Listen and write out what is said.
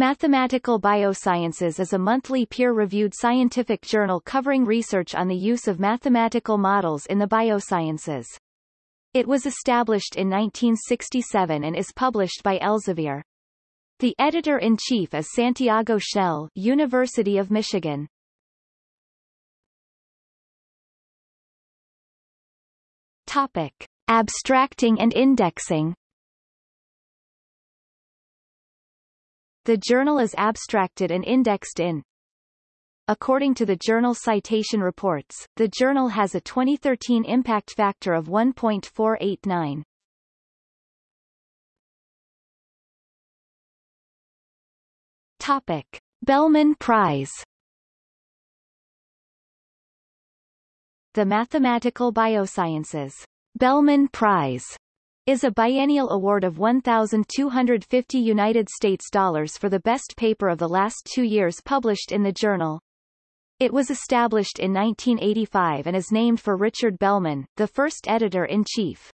Mathematical Biosciences is a monthly peer-reviewed scientific journal covering research on the use of mathematical models in the biosciences. It was established in 1967 and is published by Elsevier. The editor-in-chief is Santiago Schnell, University of Michigan. Topic: Abstracting and indexing. The journal is abstracted and indexed in According to the Journal Citation Reports, the journal has a 2013 impact factor of 1.489. Topic. Bellman Prize The Mathematical Biosciences Bellman Prize is a biennial award of 1,250 United States dollars for the best paper of the last two years published in the journal. It was established in 1985 and is named for Richard Bellman, the first editor-in-chief.